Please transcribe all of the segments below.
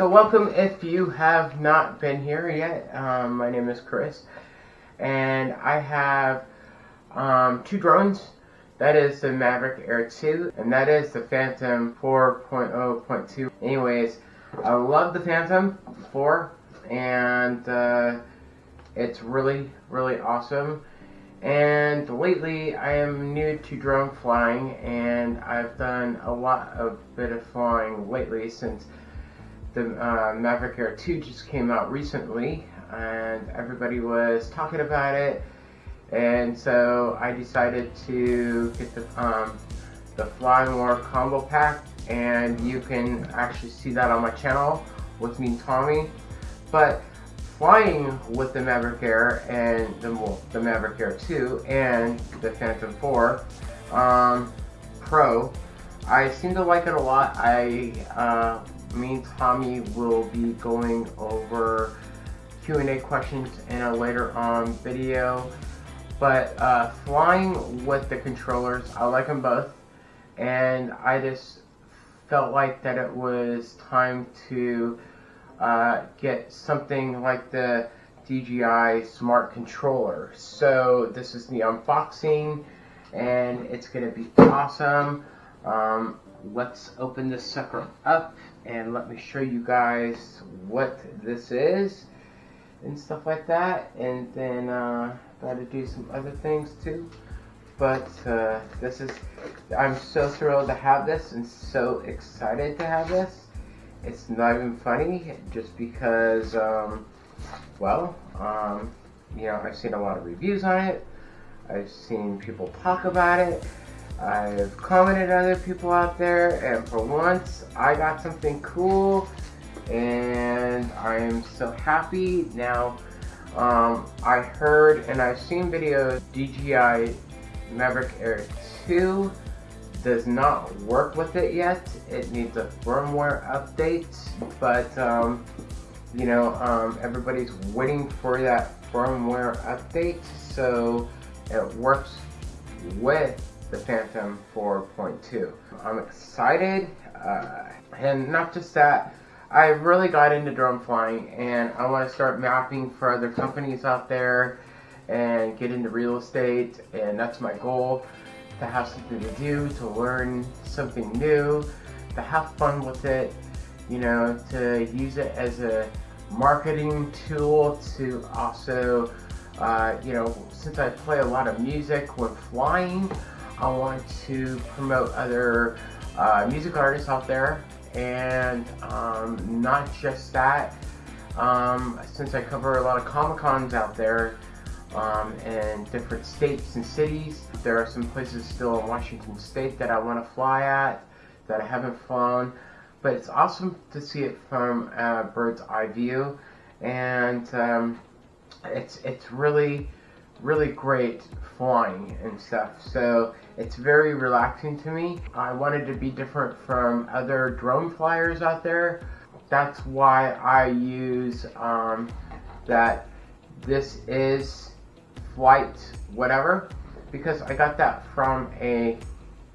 So welcome if you have not been here yet. Um, my name is Chris, and I have um, two drones. That is the Maverick Air 2, and that is the Phantom 4.0.2. Anyways, I love the Phantom 4, and uh, it's really, really awesome. And lately, I am new to drone flying, and I've done a lot of bit of flying lately since the uh, Mavic Air 2 just came out recently, and everybody was talking about it. And so I decided to get the um, the Fly More combo pack, and you can actually see that on my channel with me and Tommy. But flying with the Maverick Air and the, well, the Mavic Air 2 and the Phantom 4 um, Pro, I seem to like it a lot. I, uh, me and Tommy will be going over Q&A questions in a later on video. But uh, flying with the controllers, I like them both. And I just felt like that it was time to uh, get something like the DJI Smart Controller. So this is the unboxing and it's going to be awesome. Um, let's open this sucker up and let me show you guys what this is and stuff like that and then uh, gotta do some other things too but uh, this is I'm so thrilled to have this and so excited to have this it's not even funny just because, um, well, um, you know, I've seen a lot of reviews on it. I've seen people talk about it. I've commented other people out there, and for once, I got something cool, and I am so happy. Now, um, I heard and I've seen videos DJI Mavic Air 2 does not work with it yet. It needs a firmware update, but um, you know, um, everybody's waiting for that firmware update, so it works with the Phantom 4.2. I'm excited, uh, and not just that, I really got into drone flying, and I want to start mapping for other companies out there and get into real estate, and that's my goal to have something to do, to learn something new, to have fun with it, you know, to use it as a marketing tool to also, uh, you know, since I play a lot of music when flying, I want to promote other uh, music artists out there and um, not just that, um, since I cover a lot of Comic Cons out there, um, in different states and cities. There are some places still in Washington State that I want to fly at that I haven't flown, but it's awesome to see it from a bird's eye view, and um, it's it's really really great flying and stuff. So it's very relaxing to me. I wanted to be different from other drone flyers out there. That's why I use um, that this is flight whatever because I got that from a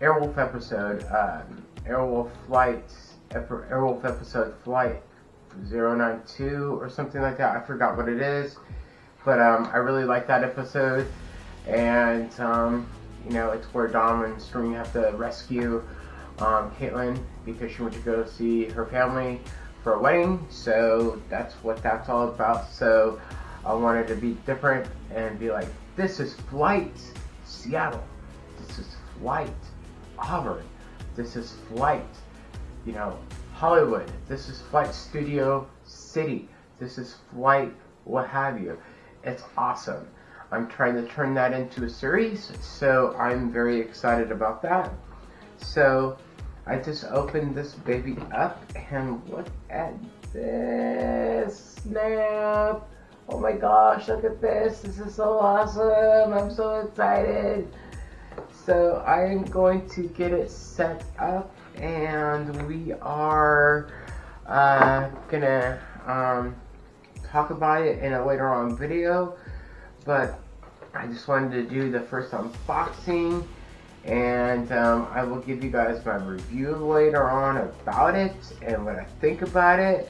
Airwolf episode, um, Airwolf flight, Airwolf episode flight 092 or something like that. I forgot what it is, but um, I really like that episode, and um, you know it's where Dom and String have to rescue um, Caitlin because she went to go see her family for a wedding. So that's what that's all about. So I wanted to be different and be like, this is Flight Seattle. This is Flight Auburn. This is Flight, you know, Hollywood. This is Flight Studio City. This is Flight what have you. It's awesome. I'm trying to turn that into a series, so I'm very excited about that. So I just opened this baby up and look at this. Snap! Oh my gosh, look at this. This is so awesome. I'm so excited. So I'm going to get it set up and we are uh, gonna um, talk about it in a later on video. But I just wanted to do the first unboxing and um, I will give you guys my review later on about it and what I think about it.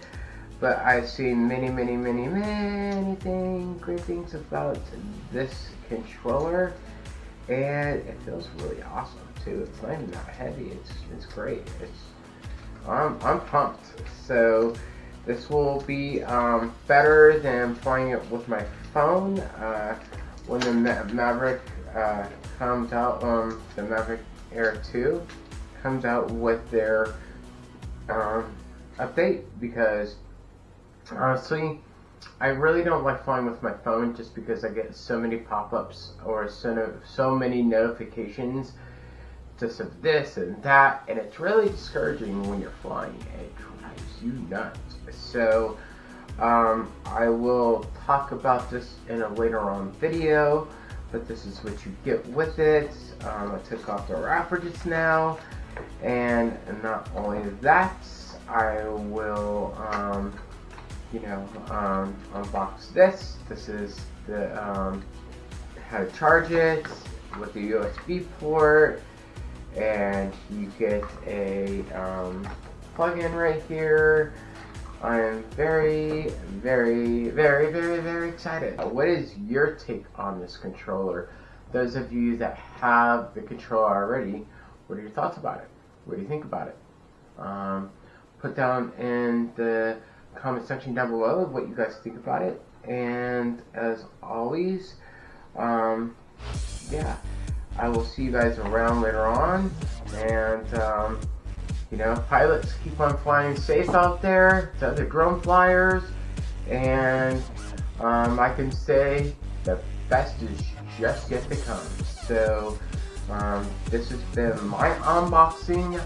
but I've seen many, many, many, many things, great things about this controller, and it feels really awesome too. It's not heavy. It's it's great. It's I'm I'm pumped. So this will be um, better than playing it with my phone. Uh, when the Ma Maverick uh, comes out, um, the Maverick Air 2 comes out with their um, update because honestly, I really don't like flying with my phone just because I get so many pop-ups or so, so many notifications just of this and that, and it's really discouraging when you're flying. It drives you nuts. So, um, I will talk about this in a later on video, but this is what you get with it. Um, I took off the wrapper just now, and not only that, I will, um, you know, um, unbox this. This is the um, how to charge it with the USB port, and you get a um, plug-in right here. I am very, very, very, very, very excited. What is your take on this controller? Those of you that have the controller already, what are your thoughts about it? What do you think about it? Um, put down in the comment section down below what you guys think about it. And as always, um, yeah, I will see you guys around later on. And, um, you know, pilots keep on flying safe out there to other drone flyers, and um, I can say the best is just yet to come. So, um, this has been my unboxing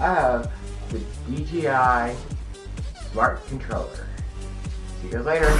of the DJI Smart Controller. See you guys later.